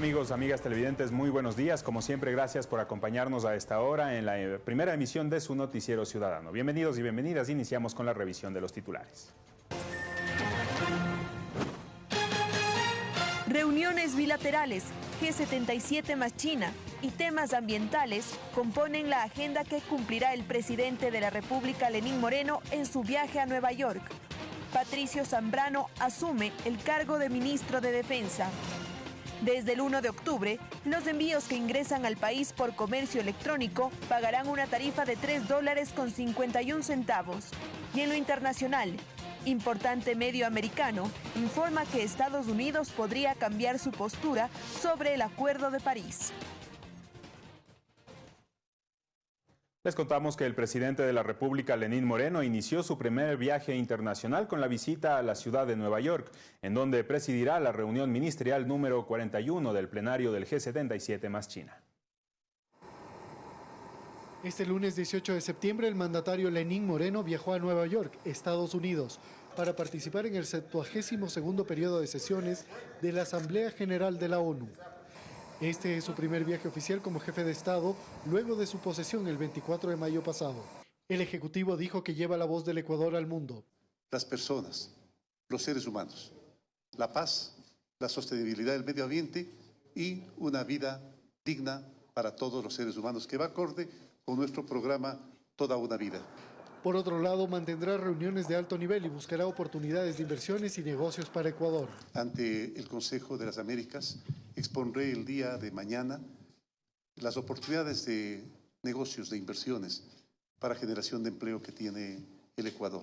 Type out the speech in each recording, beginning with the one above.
Amigos, amigas televidentes, muy buenos días. Como siempre, gracias por acompañarnos a esta hora en la eh, primera emisión de su noticiero ciudadano. Bienvenidos y bienvenidas. Iniciamos con la revisión de los titulares. Reuniones bilaterales, G77 más China y temas ambientales componen la agenda que cumplirá el presidente de la República, Lenín Moreno, en su viaje a Nueva York. Patricio Zambrano asume el cargo de ministro de Defensa. Desde el 1 de octubre, los envíos que ingresan al país por comercio electrónico pagarán una tarifa de 3 dólares con 51 centavos. Y en lo internacional, importante medio americano informa que Estados Unidos podría cambiar su postura sobre el Acuerdo de París. Les contamos que el presidente de la República, Lenín Moreno, inició su primer viaje internacional con la visita a la ciudad de Nueva York, en donde presidirá la reunión ministerial número 41 del plenario del G77 más China. Este lunes 18 de septiembre, el mandatario Lenín Moreno viajó a Nueva York, Estados Unidos, para participar en el 72 periodo de sesiones de la Asamblea General de la ONU. Este es su primer viaje oficial como jefe de Estado luego de su posesión el 24 de mayo pasado. El Ejecutivo dijo que lleva la voz del Ecuador al mundo. Las personas, los seres humanos, la paz, la sostenibilidad del medio ambiente y una vida digna para todos los seres humanos que va acorde con nuestro programa Toda una vida. Por otro lado, mantendrá reuniones de alto nivel y buscará oportunidades de inversiones y negocios para Ecuador. Ante el Consejo de las Américas, expondré el día de mañana las oportunidades de negocios, de inversiones para generación de empleo que tiene el Ecuador.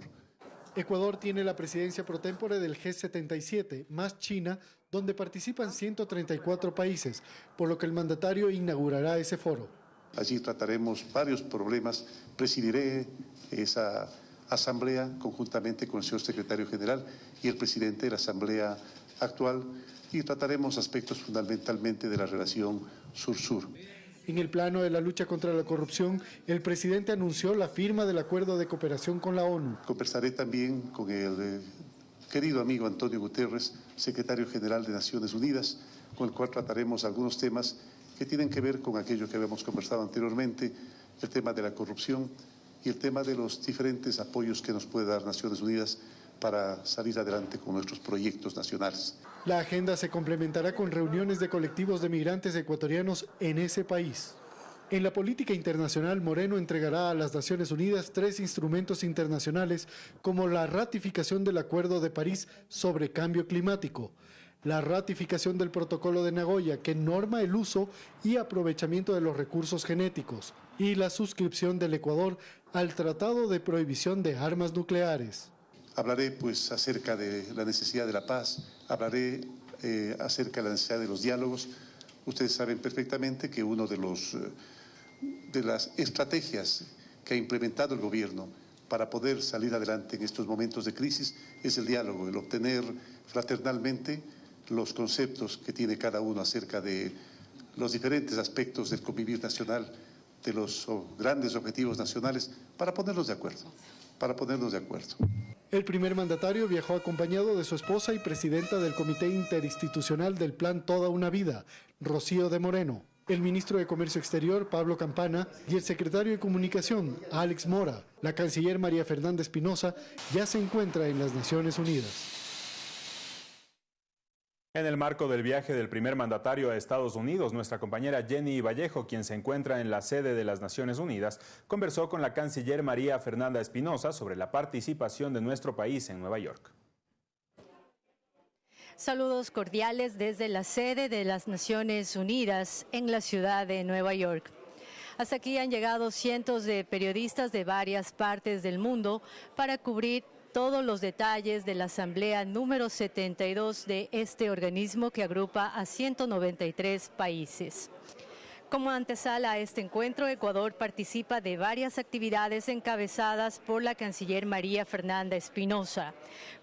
Ecuador tiene la presidencia pro tempore del G77, más China, donde participan 134 países, por lo que el mandatario inaugurará ese foro. Allí trataremos varios problemas. Presidiré esa asamblea conjuntamente con el señor secretario general y el presidente de la asamblea actual y trataremos aspectos fundamentalmente de la relación sur-sur. En el plano de la lucha contra la corrupción, el presidente anunció la firma del acuerdo de cooperación con la ONU. Conversaré también con el eh, querido amigo Antonio Guterres, secretario general de Naciones Unidas, con el cual trataremos algunos temas que tienen que ver con aquello que habíamos conversado anteriormente, el tema de la corrupción y el tema de los diferentes apoyos que nos puede dar Naciones Unidas para salir adelante con nuestros proyectos nacionales. La agenda se complementará con reuniones de colectivos de migrantes ecuatorianos en ese país. En la política internacional, Moreno entregará a las Naciones Unidas tres instrumentos internacionales como la ratificación del Acuerdo de París sobre cambio climático, la ratificación del Protocolo de Nagoya que norma el uso y aprovechamiento de los recursos genéticos y la suscripción del Ecuador al Tratado de Prohibición de Armas Nucleares. Hablaré pues acerca de la necesidad de la paz, hablaré eh, acerca de la necesidad de los diálogos. Ustedes saben perfectamente que uno de, los, eh, de las estrategias que ha implementado el gobierno para poder salir adelante en estos momentos de crisis es el diálogo, el obtener fraternalmente los conceptos que tiene cada uno acerca de los diferentes aspectos del convivir nacional, de los grandes objetivos nacionales, para ponernos de acuerdo, para de acuerdo. El primer mandatario viajó acompañado de su esposa y presidenta del Comité Interinstitucional del Plan Toda una Vida, Rocío de Moreno, el ministro de Comercio Exterior, Pablo Campana, y el secretario de Comunicación, Alex Mora. La canciller María Fernanda Espinosa ya se encuentra en las Naciones Unidas. En el marco del viaje del primer mandatario a Estados Unidos, nuestra compañera Jenny Vallejo, quien se encuentra en la sede de las Naciones Unidas, conversó con la canciller María Fernanda Espinosa sobre la participación de nuestro país en Nueva York. Saludos cordiales desde la sede de las Naciones Unidas en la ciudad de Nueva York. Hasta aquí han llegado cientos de periodistas de varias partes del mundo para cubrir todos los detalles de la asamblea número 72 de este organismo que agrupa a 193 países. Como antesala a este encuentro, Ecuador participa de varias actividades encabezadas por la canciller María Fernanda Espinosa,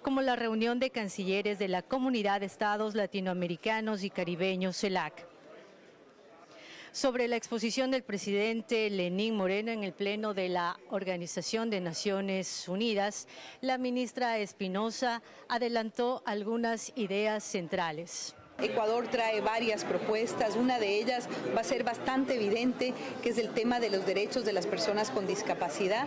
como la reunión de cancilleres de la Comunidad de Estados Latinoamericanos y Caribeños CELAC sobre la exposición del presidente Lenín Moreno en el Pleno de la Organización de Naciones Unidas, la ministra Espinosa adelantó algunas ideas centrales. Ecuador trae varias propuestas, una de ellas va a ser bastante evidente, que es el tema de los derechos de las personas con discapacidad.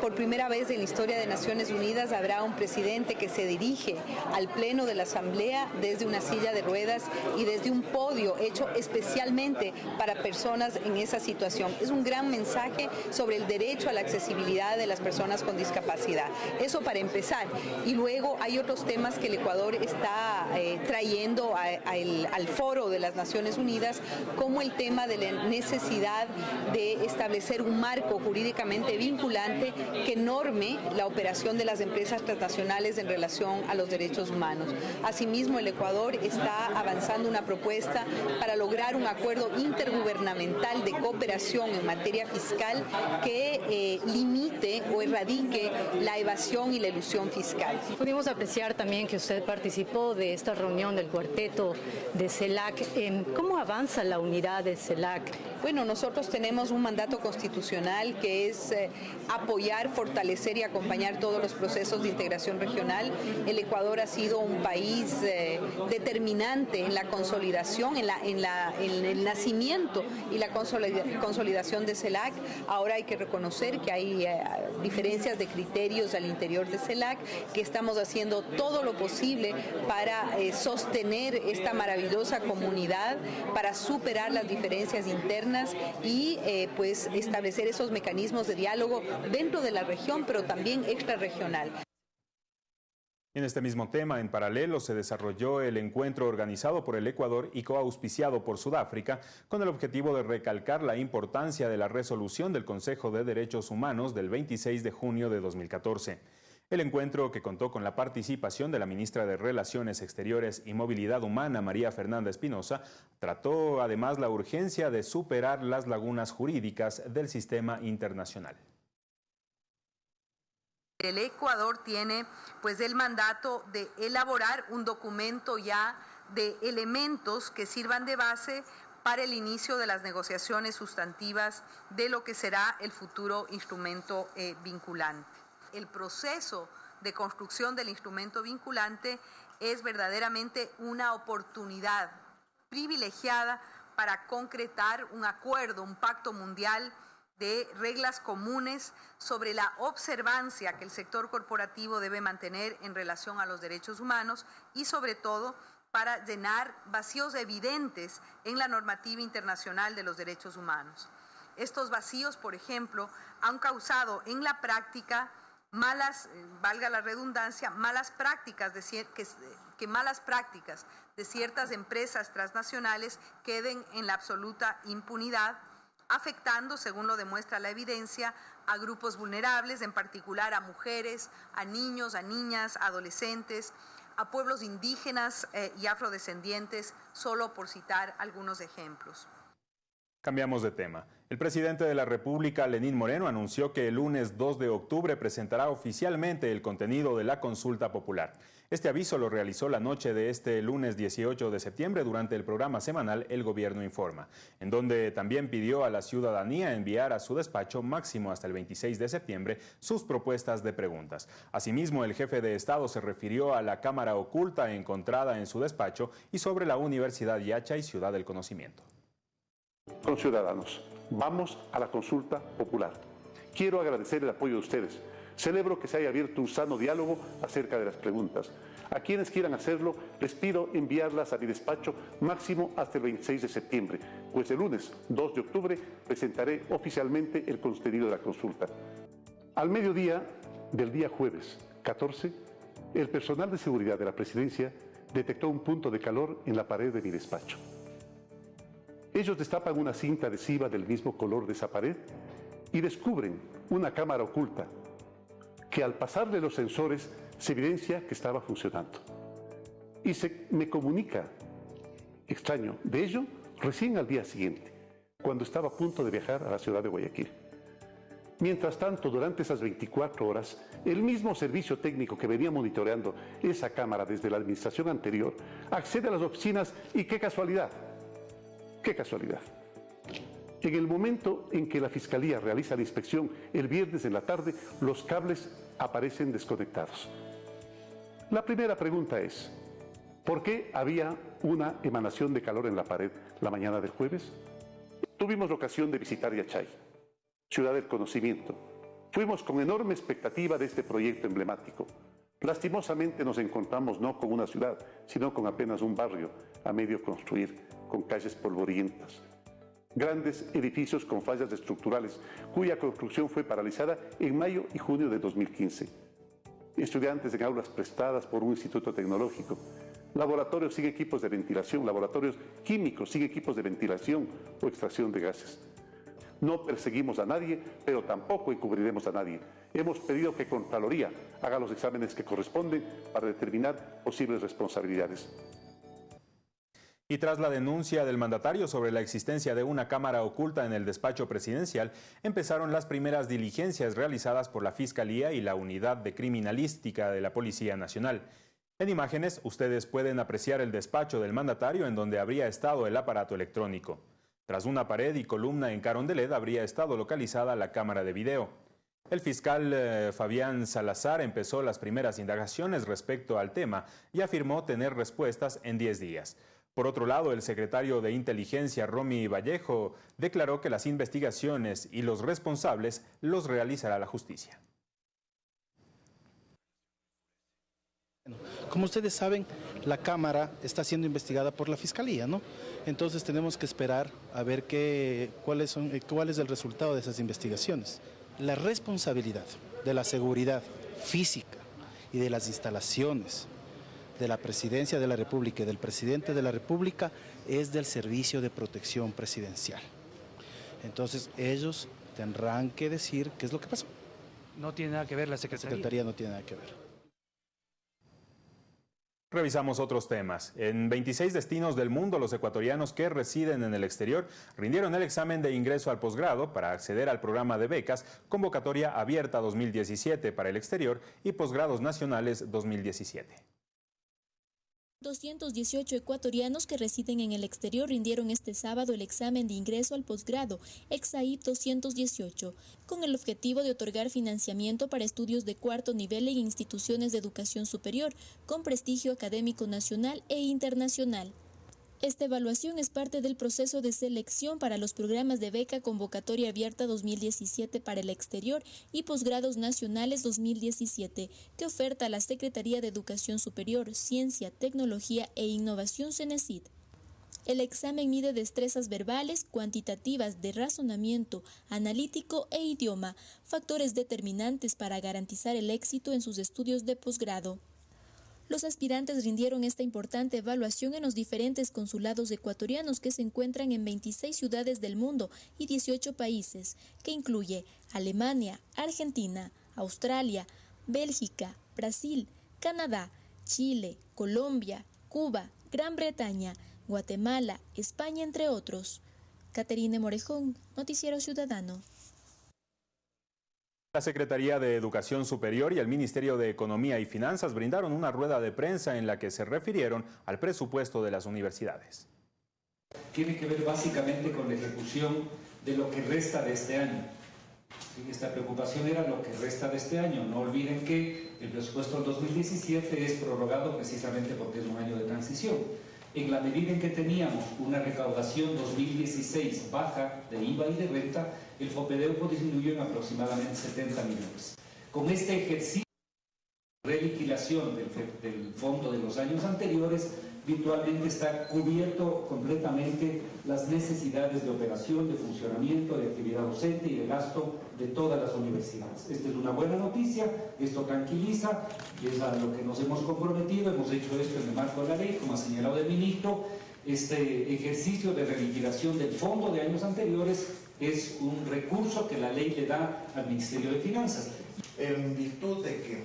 Por primera vez en la historia de Naciones Unidas habrá un presidente que se dirige al Pleno de la Asamblea desde una silla de ruedas y desde un podio hecho especialmente para personas en esa situación. Es un gran mensaje sobre el derecho a la accesibilidad de las personas con discapacidad. Eso para empezar. Y luego hay otros temas que el Ecuador está eh, trayendo a, al foro de las Naciones Unidas, como el tema de la necesidad de establecer un marco jurídicamente vinculante que norme la operación de las empresas transnacionales en relación a los derechos humanos. Asimismo, el Ecuador está avanzando una propuesta para lograr un acuerdo intergubernamental de cooperación en materia fiscal que eh, limite o erradique la evasión y la ilusión fiscal. Pudimos apreciar también que usted participó de esta reunión del cuarteto de CELAC. ¿Cómo avanza la unidad de CELAC? Bueno, nosotros tenemos un mandato constitucional que es eh, apoyar, fortalecer y acompañar todos los procesos de integración regional. El Ecuador ha sido un país eh, determinante en la consolidación, en, la, en, la, en el nacimiento y la consolidación de CELAC. Ahora hay que reconocer que hay eh, diferencias de criterios al interior de CELAC, que estamos haciendo todo lo posible para sostener esta maravillosa comunidad, para superar las diferencias internas y eh, pues establecer esos mecanismos de diálogo dentro de la región, pero también extrarregional. En este mismo tema, en paralelo, se desarrolló el encuentro organizado por el Ecuador y coauspiciado por Sudáfrica con el objetivo de recalcar la importancia de la resolución del Consejo de Derechos Humanos del 26 de junio de 2014. El encuentro, que contó con la participación de la ministra de Relaciones Exteriores y Movilidad Humana, María Fernanda Espinosa, trató además la urgencia de superar las lagunas jurídicas del sistema internacional. El Ecuador tiene pues el mandato de elaborar un documento ya de elementos que sirvan de base para el inicio de las negociaciones sustantivas de lo que será el futuro instrumento eh, vinculante el proceso de construcción del instrumento vinculante es verdaderamente una oportunidad privilegiada para concretar un acuerdo, un pacto mundial de reglas comunes sobre la observancia que el sector corporativo debe mantener en relación a los derechos humanos y sobre todo para llenar vacíos evidentes en la normativa internacional de los derechos humanos. Estos vacíos, por ejemplo, han causado en la práctica malas, eh, valga la redundancia, malas prácticas de, que, malas prácticas de ciertas empresas transnacionales queden en la absoluta impunidad, afectando, según lo demuestra la evidencia, a grupos vulnerables, en particular a mujeres, a niños, a niñas, adolescentes, a pueblos indígenas eh, y afrodescendientes, solo por citar algunos ejemplos. Cambiamos de tema. El presidente de la República, Lenín Moreno, anunció que el lunes 2 de octubre presentará oficialmente el contenido de la consulta popular. Este aviso lo realizó la noche de este lunes 18 de septiembre durante el programa semanal El Gobierno Informa, en donde también pidió a la ciudadanía enviar a su despacho máximo hasta el 26 de septiembre sus propuestas de preguntas. Asimismo, el jefe de Estado se refirió a la cámara oculta encontrada en su despacho y sobre la Universidad Yacha y Ciudad del Conocimiento con ciudadanos. Vamos a la consulta popular. Quiero agradecer el apoyo de ustedes. Celebro que se haya abierto un sano diálogo acerca de las preguntas. A quienes quieran hacerlo, les pido enviarlas a mi despacho máximo hasta el 26 de septiembre, pues el lunes 2 de octubre presentaré oficialmente el contenido de la consulta. Al mediodía del día jueves 14, el personal de seguridad de la presidencia detectó un punto de calor en la pared de mi despacho. Ellos destapan una cinta adhesiva del mismo color de esa pared y descubren una cámara oculta que al pasarle los sensores se evidencia que estaba funcionando. Y se me comunica, extraño, de ello recién al día siguiente, cuando estaba a punto de viajar a la ciudad de Guayaquil. Mientras tanto, durante esas 24 horas, el mismo servicio técnico que venía monitoreando esa cámara desde la administración anterior accede a las oficinas y qué casualidad, Qué casualidad. En el momento en que la Fiscalía realiza la inspección el viernes en la tarde, los cables aparecen desconectados. La primera pregunta es, ¿por qué había una emanación de calor en la pared la mañana del jueves? Tuvimos la ocasión de visitar Yachay, ciudad del conocimiento. Fuimos con enorme expectativa de este proyecto emblemático. Lastimosamente nos encontramos no con una ciudad, sino con apenas un barrio a medio construir, con calles polvorientas. Grandes edificios con fallas estructurales, cuya construcción fue paralizada en mayo y junio de 2015. Estudiantes en aulas prestadas por un instituto tecnológico, laboratorios sin equipos de ventilación, laboratorios químicos sin equipos de ventilación o extracción de gases. No perseguimos a nadie, pero tampoco encubriremos a nadie. Hemos pedido que Contraloría haga los exámenes que corresponden para determinar posibles responsabilidades. Y tras la denuncia del mandatario sobre la existencia de una cámara oculta en el despacho presidencial, empezaron las primeras diligencias realizadas por la Fiscalía y la Unidad de Criminalística de la Policía Nacional. En imágenes, ustedes pueden apreciar el despacho del mandatario en donde habría estado el aparato electrónico. Tras una pared y columna en Carondelet habría estado localizada la cámara de video. El fiscal eh, Fabián Salazar empezó las primeras indagaciones respecto al tema y afirmó tener respuestas en 10 días. Por otro lado, el secretario de Inteligencia, Romy Vallejo, declaró que las investigaciones y los responsables los realizará la justicia. Como ustedes saben, la Cámara está siendo investigada por la Fiscalía, ¿no? Entonces tenemos que esperar a ver qué, eh, cuál es el resultado de esas investigaciones. La responsabilidad de la seguridad física y de las instalaciones de la Presidencia de la República y del Presidente de la República es del Servicio de Protección Presidencial. Entonces ellos tendrán que decir qué es lo que pasó. No tiene nada que ver la Secretaría. La Secretaría no tiene nada que ver. Revisamos otros temas. En 26 destinos del mundo, los ecuatorianos que residen en el exterior rindieron el examen de ingreso al posgrado para acceder al programa de becas Convocatoria Abierta 2017 para el exterior y Posgrados Nacionales 2017. 218 ecuatorianos que residen en el exterior rindieron este sábado el examen de ingreso al posgrado, EXAIP 218, con el objetivo de otorgar financiamiento para estudios de cuarto nivel en instituciones de educación superior, con prestigio académico nacional e internacional. Esta evaluación es parte del proceso de selección para los programas de beca Convocatoria Abierta 2017 para el exterior y posgrados nacionales 2017 que oferta la Secretaría de Educación Superior, Ciencia, Tecnología e Innovación CENESID. El examen mide destrezas verbales, cuantitativas de razonamiento, analítico e idioma, factores determinantes para garantizar el éxito en sus estudios de posgrado. Los aspirantes rindieron esta importante evaluación en los diferentes consulados ecuatorianos que se encuentran en 26 ciudades del mundo y 18 países, que incluye Alemania, Argentina, Australia, Bélgica, Brasil, Canadá, Chile, Colombia, Cuba, Gran Bretaña, Guatemala, España, entre otros. Caterine Morejón, Noticiero Ciudadano. La Secretaría de Educación Superior y el Ministerio de Economía y Finanzas brindaron una rueda de prensa en la que se refirieron al presupuesto de las universidades. Tiene que ver básicamente con la ejecución de lo que resta de este año. Esta preocupación era lo que resta de este año. No olviden que el presupuesto del 2017 es prorrogado precisamente porque es un año de transición. En la medida en que teníamos una recaudación 2016 baja de IVA y de renta, el FOPEDEUPO disminuyó en aproximadamente 70 millones. Con este ejercicio de reliquilación del, del fondo de los años anteriores, virtualmente está cubierto completamente las necesidades de operación, de funcionamiento, de actividad docente y de gasto de todas las universidades. Esta es una buena noticia, esto tranquiliza, y es a lo que nos hemos comprometido, hemos hecho esto en el marco de la ley, como ha señalado el ministro, este ejercicio de reliquidación del fondo de años anteriores es un recurso que la ley le da al Ministerio de Finanzas. En virtud de que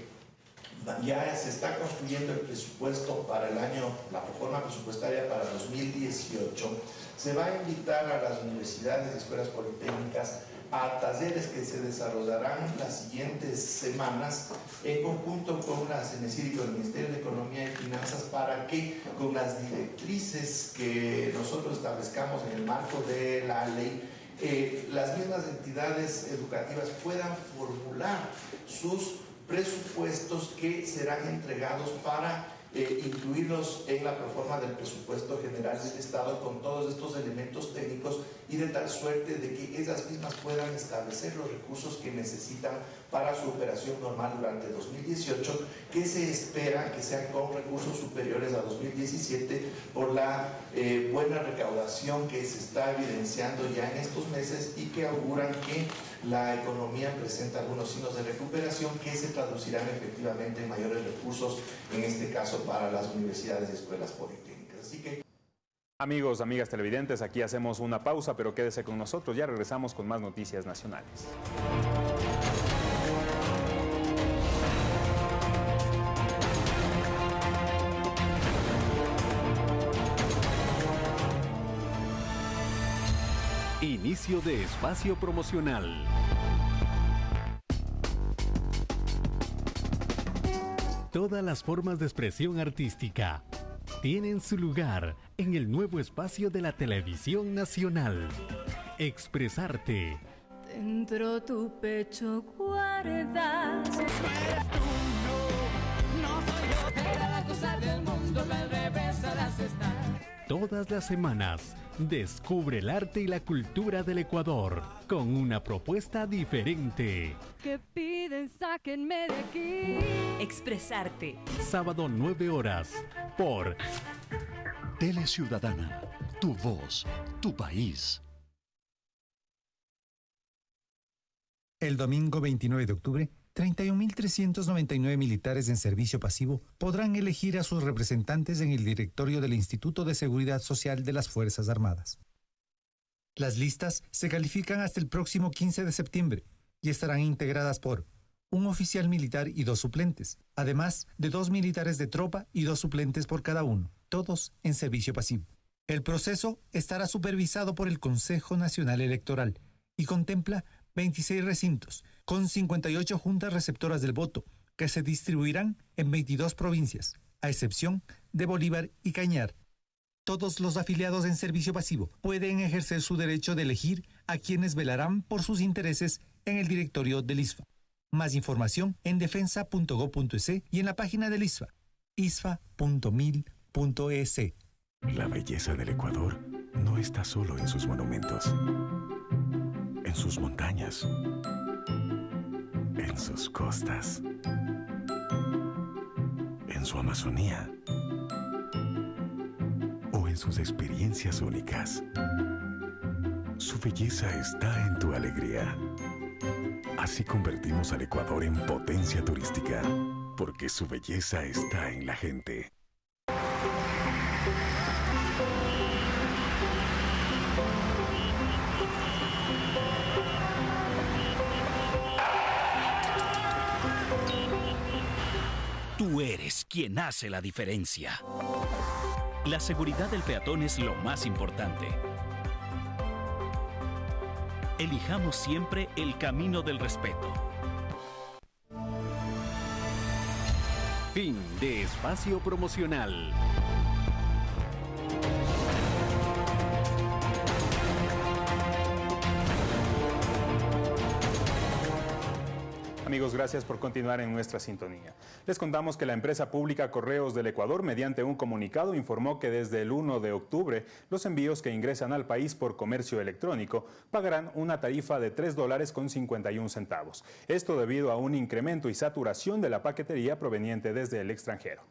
ya se está construyendo el presupuesto para el año, la reforma presupuestaria para 2018, se va a invitar a las universidades y escuelas politécnicas a talleres que se desarrollarán las siguientes semanas en conjunto con la CENESID y con el Ministerio de Economía y Finanzas para que con las directrices que nosotros establezcamos en el marco de la ley eh, las mismas entidades educativas puedan formular sus presupuestos que serán entregados para eh, incluirlos en la proforma del presupuesto general del Estado con todos estos elementos técnicos y de tal suerte de que ellas mismas puedan establecer los recursos que necesitan para su operación normal durante 2018, que se espera que sean con recursos superiores a 2017 por la eh, buena recaudación que se está evidenciando ya en estos meses y que auguran que la economía presenta algunos signos de recuperación que se traducirán efectivamente en mayores recursos, en este caso para las universidades y escuelas politécnicas. Así que... Amigos, amigas televidentes, aquí hacemos una pausa, pero quédese con nosotros, ya regresamos con más noticias nacionales. Inicio de espacio promocional. Todas las formas de expresión artística tienen su lugar en el nuevo espacio de la televisión nacional. Expresarte. Dentro tu pecho guardas. Eres tú, Todas las semanas, descubre el arte y la cultura del Ecuador con una propuesta diferente. Que piden, sáquenme de aquí. Expresarte. Sábado 9 horas por Tele Ciudadana, tu voz, tu país. El domingo 29 de octubre, 31.399 militares en servicio pasivo podrán elegir a sus representantes en el directorio del Instituto de Seguridad Social de las Fuerzas Armadas. Las listas se califican hasta el próximo 15 de septiembre y estarán integradas por un oficial militar y dos suplentes, además de dos militares de tropa y dos suplentes por cada uno, todos en servicio pasivo. El proceso estará supervisado por el Consejo Nacional Electoral y contempla 26 recintos, con 58 juntas receptoras del voto, que se distribuirán en 22 provincias, a excepción de Bolívar y Cañar. Todos los afiliados en servicio pasivo pueden ejercer su derecho de elegir a quienes velarán por sus intereses en el directorio del ISFA. Más información en defensa.go.es y en la página del ISFA, isfa.mil.es. La belleza del Ecuador no está solo en sus monumentos, en sus montañas, en sus costas, en su Amazonía o en sus experiencias únicas. Su belleza está en tu alegría. Así convertimos al Ecuador en potencia turística, porque su belleza está en la gente. Tú eres quien hace la diferencia. La seguridad del peatón es lo más importante. Elijamos siempre el camino del respeto. Fin de espacio promocional. Amigos, gracias por continuar en nuestra sintonía. Les contamos que la empresa pública Correos del Ecuador, mediante un comunicado, informó que desde el 1 de octubre los envíos que ingresan al país por comercio electrónico pagarán una tarifa de 3 dólares con 51 centavos. Esto debido a un incremento y saturación de la paquetería proveniente desde el extranjero.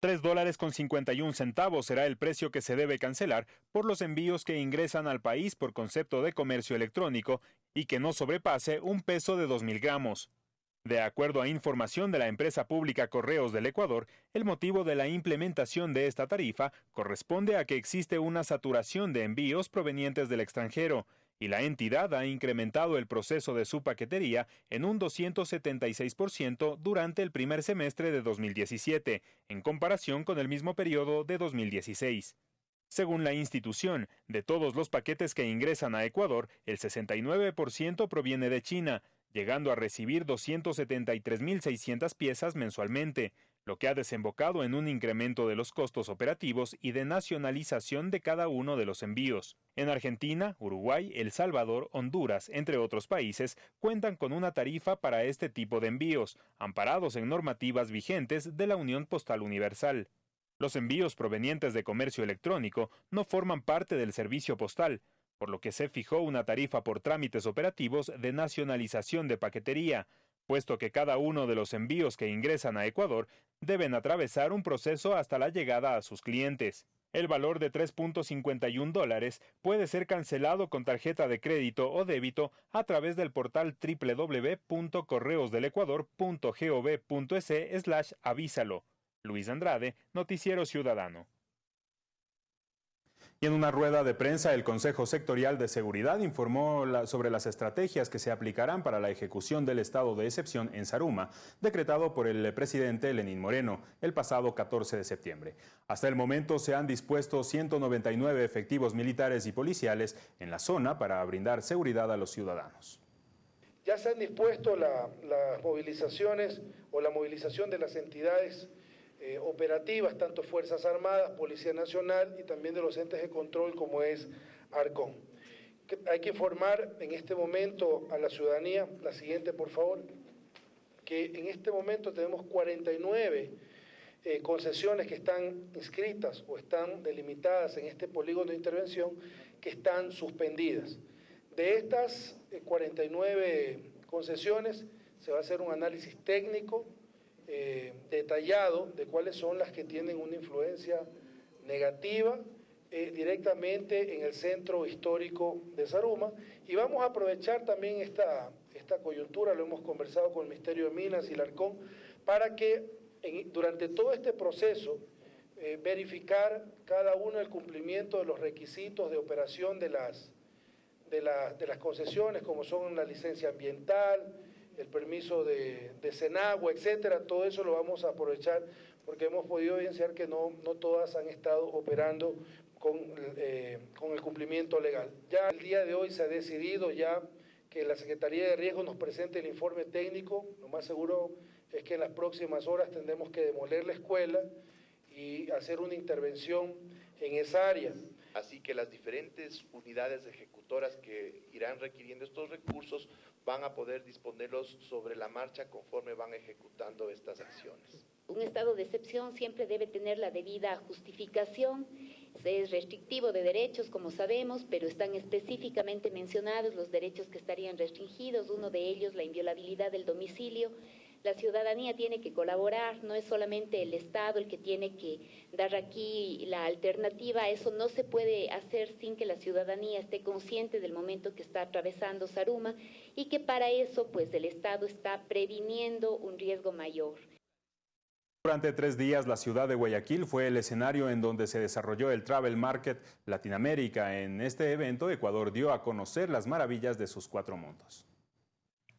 3 dólares con 51 centavos será el precio que se debe cancelar por los envíos que ingresan al país por concepto de comercio electrónico y que no sobrepase un peso de 2.000 gramos. De acuerdo a información de la empresa pública Correos del Ecuador, el motivo de la implementación de esta tarifa corresponde a que existe una saturación de envíos provenientes del extranjero, y la entidad ha incrementado el proceso de su paquetería en un 276% durante el primer semestre de 2017, en comparación con el mismo periodo de 2016. Según la institución, de todos los paquetes que ingresan a Ecuador, el 69% proviene de China, llegando a recibir 273.600 piezas mensualmente, lo que ha desembocado en un incremento de los costos operativos y de nacionalización de cada uno de los envíos. En Argentina, Uruguay, El Salvador, Honduras, entre otros países, cuentan con una tarifa para este tipo de envíos, amparados en normativas vigentes de la Unión Postal Universal. Los envíos provenientes de comercio electrónico no forman parte del servicio postal, por lo que se fijó una tarifa por trámites operativos de nacionalización de paquetería, puesto que cada uno de los envíos que ingresan a Ecuador deben atravesar un proceso hasta la llegada a sus clientes. El valor de 3.51 dólares puede ser cancelado con tarjeta de crédito o débito a través del portal www.correosdelecuador.gov.es slash avísalo. Luis Andrade, Noticiero Ciudadano. Y en una rueda de prensa, el Consejo Sectorial de Seguridad informó sobre las estrategias que se aplicarán para la ejecución del estado de excepción en Saruma, decretado por el presidente Lenín Moreno el pasado 14 de septiembre. Hasta el momento se han dispuesto 199 efectivos militares y policiales en la zona para brindar seguridad a los ciudadanos. Ya se han dispuesto las movilizaciones o la movilización de las entidades eh, operativas, tanto Fuerzas Armadas, Policía Nacional y también de los entes de control como es ARCON. Hay que informar en este momento a la ciudadanía, la siguiente por favor, que en este momento tenemos 49 eh, concesiones que están inscritas o están delimitadas en este polígono de intervención que están suspendidas. De estas 49 eh, concesiones se va a hacer un análisis técnico eh, detallado de cuáles son las que tienen una influencia negativa eh, directamente en el centro histórico de Saruma. Y vamos a aprovechar también esta, esta coyuntura, lo hemos conversado con el Ministerio de Minas y el Arcón, para que durante todo este proceso eh, verificar cada uno el cumplimiento de los requisitos de operación de las, de, de las concesiones, como son la licencia ambiental, el permiso de, de Senagua, etcétera, todo eso lo vamos a aprovechar porque hemos podido evidenciar que no, no todas han estado operando con, eh, con el cumplimiento legal. Ya el día de hoy se ha decidido ya que la Secretaría de Riesgo nos presente el informe técnico, lo más seguro es que en las próximas horas tendremos que demoler la escuela y hacer una intervención en esa área. Así que las diferentes unidades ejecutoras que irán requiriendo estos recursos van a poder disponerlos sobre la marcha conforme van ejecutando estas acciones. Un estado de excepción siempre debe tener la debida justificación. Es restrictivo de derechos, como sabemos, pero están específicamente mencionados los derechos que estarían restringidos, uno de ellos la inviolabilidad del domicilio, la ciudadanía tiene que colaborar, no es solamente el Estado el que tiene que dar aquí la alternativa, eso no se puede hacer sin que la ciudadanía esté consciente del momento que está atravesando Saruma y que para eso pues el Estado está previniendo un riesgo mayor. Durante tres días, la ciudad de Guayaquil fue el escenario en donde se desarrolló el Travel Market Latinoamérica. En este evento, Ecuador dio a conocer las maravillas de sus cuatro mundos.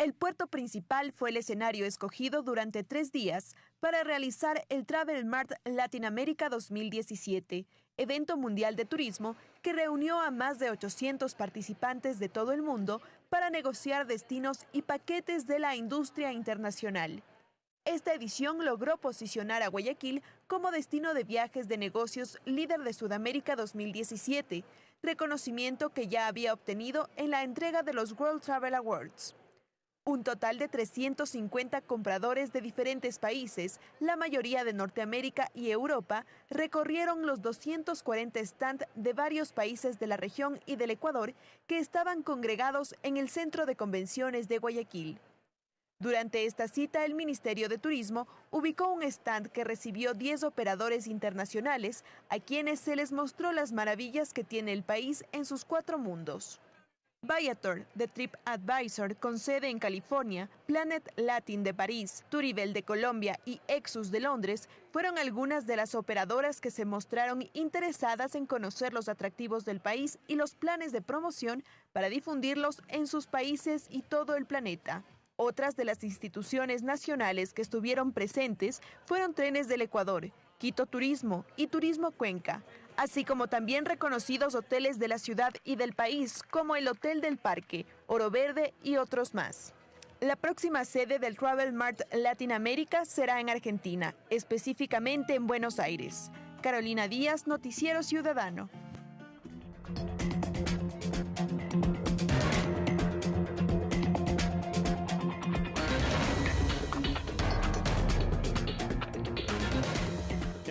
El puerto principal fue el escenario escogido durante tres días para realizar el Travel Mart Latinoamérica 2017, evento mundial de turismo que reunió a más de 800 participantes de todo el mundo para negociar destinos y paquetes de la industria internacional. Esta edición logró posicionar a Guayaquil como destino de viajes de negocios líder de Sudamérica 2017, reconocimiento que ya había obtenido en la entrega de los World Travel Awards. Un total de 350 compradores de diferentes países, la mayoría de Norteamérica y Europa, recorrieron los 240 stands de varios países de la región y del Ecuador que estaban congregados en el Centro de Convenciones de Guayaquil. Durante esta cita, el Ministerio de Turismo ubicó un stand que recibió 10 operadores internacionales a quienes se les mostró las maravillas que tiene el país en sus cuatro mundos. Viator, de TripAdvisor, con sede en California, Planet Latin de París, Turivel de Colombia y Exus de Londres fueron algunas de las operadoras que se mostraron interesadas en conocer los atractivos del país y los planes de promoción para difundirlos en sus países y todo el planeta. Otras de las instituciones nacionales que estuvieron presentes fueron Trenes del Ecuador, Quito Turismo y Turismo Cuenca, así como también reconocidos hoteles de la ciudad y del país como el Hotel del Parque, Oro Verde y otros más. La próxima sede del Travel Mart Latinoamérica será en Argentina, específicamente en Buenos Aires. Carolina Díaz, Noticiero Ciudadano.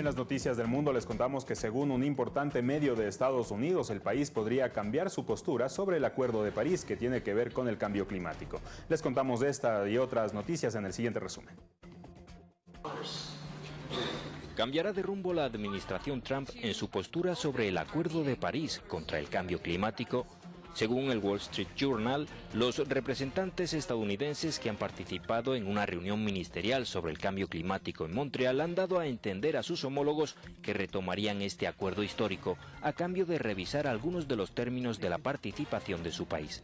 En las noticias del mundo les contamos que según un importante medio de Estados Unidos, el país podría cambiar su postura sobre el Acuerdo de París que tiene que ver con el cambio climático. Les contamos esta y otras noticias en el siguiente resumen. Cambiará de rumbo la administración Trump en su postura sobre el Acuerdo de París contra el cambio climático según el Wall Street Journal, los representantes estadounidenses que han participado en una reunión ministerial sobre el cambio climático en Montreal han dado a entender a sus homólogos que retomarían este acuerdo histórico a cambio de revisar algunos de los términos de la participación de su país.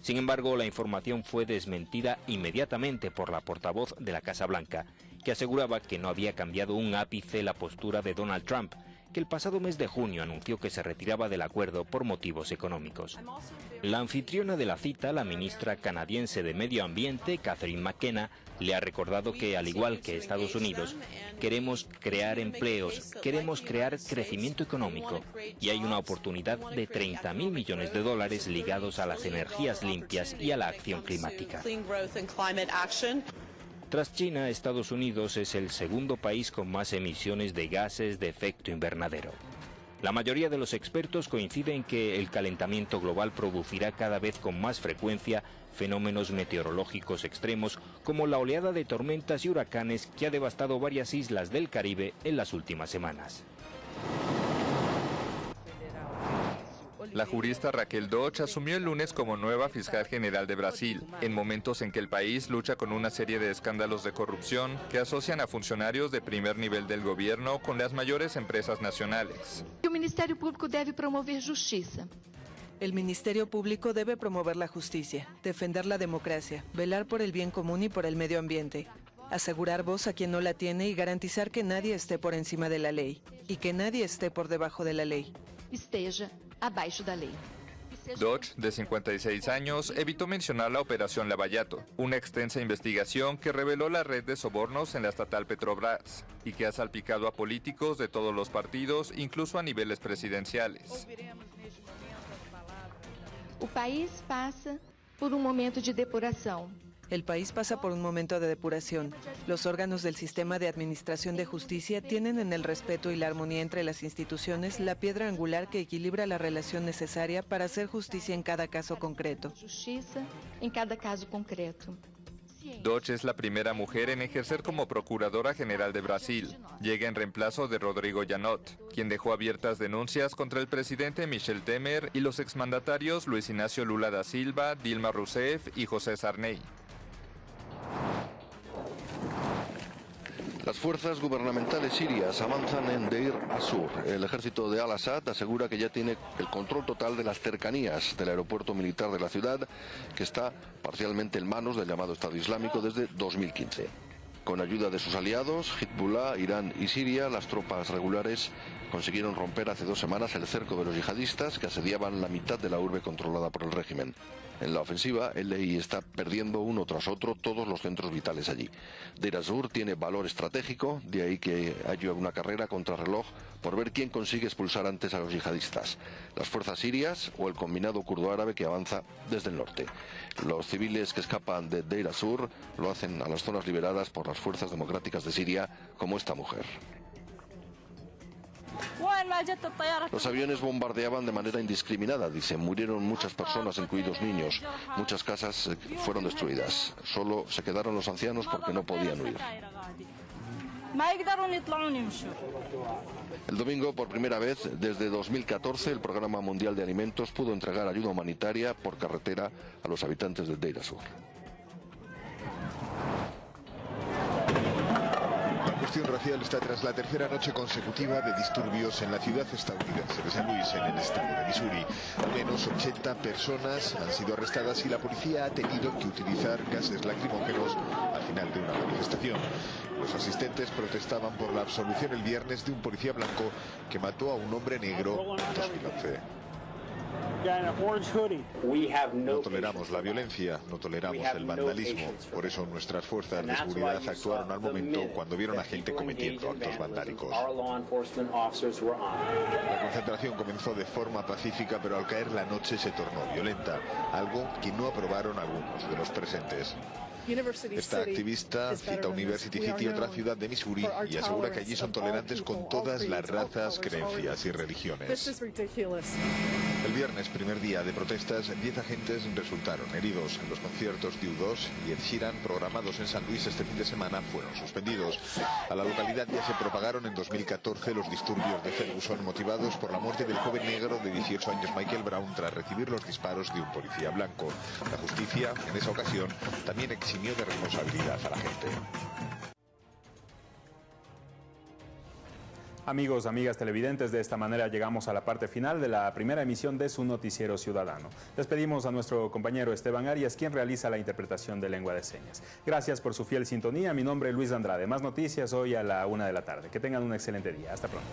Sin embargo, la información fue desmentida inmediatamente por la portavoz de la Casa Blanca, que aseguraba que no había cambiado un ápice la postura de Donald Trump, que el pasado mes de junio anunció que se retiraba del acuerdo por motivos económicos. La anfitriona de la cita, la ministra canadiense de Medio Ambiente, Catherine McKenna, le ha recordado que, al igual que Estados Unidos, queremos crear empleos, queremos crear crecimiento económico y hay una oportunidad de 30 mil millones de dólares ligados a las energías limpias y a la acción climática. Tras China, Estados Unidos es el segundo país con más emisiones de gases de efecto invernadero. La mayoría de los expertos coinciden en que el calentamiento global producirá cada vez con más frecuencia fenómenos meteorológicos extremos como la oleada de tormentas y huracanes que ha devastado varias islas del Caribe en las últimas semanas. La jurista Raquel Dodge asumió el lunes como nueva fiscal general de Brasil, en momentos en que el país lucha con una serie de escándalos de corrupción que asocian a funcionarios de primer nivel del gobierno con las mayores empresas nacionales. El Ministerio Público debe promover justicia. El Ministerio Público debe promover la justicia, defender la democracia, velar por el bien común y por el medio ambiente, asegurar voz a quien no la tiene y garantizar que nadie esté por encima de la ley y que nadie esté por debajo de la ley. Esteja abaixo da lei. Dodge, de 56 años, evitó mencionar la Operación Lavallato, una extensa investigación que reveló la red de sobornos en la estatal Petrobras y que ha salpicado a políticos de todos los partidos, incluso a niveles presidenciales. O país pasa por un momento de depuração. El país pasa por un momento de depuración. Los órganos del sistema de administración de justicia tienen en el respeto y la armonía entre las instituciones la piedra angular que equilibra la relación necesaria para hacer justicia en cada caso concreto. Justiça cada caso concreto. Dodge es la primera mujer en ejercer como Procuradora General de Brasil. Llega en reemplazo de Rodrigo Janot, quien dejó abiertas denuncias contra el presidente Michel Temer y los exmandatarios Luis Ignacio Lula da Silva, Dilma Rousseff y José Sarney. Las fuerzas gubernamentales sirias avanzan en Deir Azur. El ejército de Al-Assad asegura que ya tiene el control total de las cercanías del aeropuerto militar de la ciudad, que está parcialmente en manos del llamado Estado Islámico desde 2015. Con ayuda de sus aliados, Hezbollah, Irán y Siria, las tropas regulares consiguieron romper hace dos semanas el cerco de los yihadistas que asediaban la mitad de la urbe controlada por el régimen. En la ofensiva, el LI está perdiendo uno tras otro todos los centros vitales allí. Deir az-Zor tiene valor estratégico, de ahí que haya una carrera contra reloj por ver quién consigue expulsar antes a los yihadistas, las fuerzas sirias o el combinado kurdo-árabe que avanza desde el norte. Los civiles que escapan de Deir az-Zor lo hacen a las zonas liberadas por las fuerzas democráticas de Siria, como esta mujer. Los aviones bombardeaban de manera indiscriminada, dice. Murieron muchas personas, incluidos niños. Muchas casas eh, fueron destruidas. Solo se quedaron los ancianos porque no podían huir. El domingo, por primera vez desde 2014, el Programa Mundial de Alimentos pudo entregar ayuda humanitaria por carretera a los habitantes de Deir Sur. Cuestión racial está tras la tercera noche consecutiva de disturbios en la ciudad estadounidense de San Luis, en el estado de Missouri. Al menos 80 personas han sido arrestadas y la policía ha tenido que utilizar gases lacrimógenos al final de una manifestación. Los asistentes protestaban por la absolución el viernes de un policía blanco que mató a un hombre negro en 2011. No toleramos la violencia, no toleramos el vandalismo. Por eso nuestras fuerzas de seguridad actuaron al momento cuando vieron a gente cometiendo actos vandálicos. La concentración comenzó de forma pacífica, pero al caer la noche se tornó violenta, algo que no aprobaron algunos de los presentes. Esta activista cita University City, otra ciudad de Missouri, y asegura que allí son tolerantes con todas las razas, creencias y religiones. El viernes, primer día de protestas, 10 agentes resultaron heridos. Los conciertos de U2 y Ed Sheeran, programados en San Luis este fin de semana, fueron suspendidos. A la localidad ya se propagaron en 2014 los disturbios de Ferguson motivados por la muerte del joven negro de 18 años Michael Brown tras recibir los disparos de un policía blanco. La justicia, en esa ocasión, también eximió de responsabilidad a la gente. Amigos, amigas televidentes, de esta manera llegamos a la parte final de la primera emisión de su noticiero ciudadano. Despedimos a nuestro compañero Esteban Arias, quien realiza la interpretación de lengua de señas. Gracias por su fiel sintonía. Mi nombre es Luis Andrade. Más noticias hoy a la una de la tarde. Que tengan un excelente día. Hasta pronto.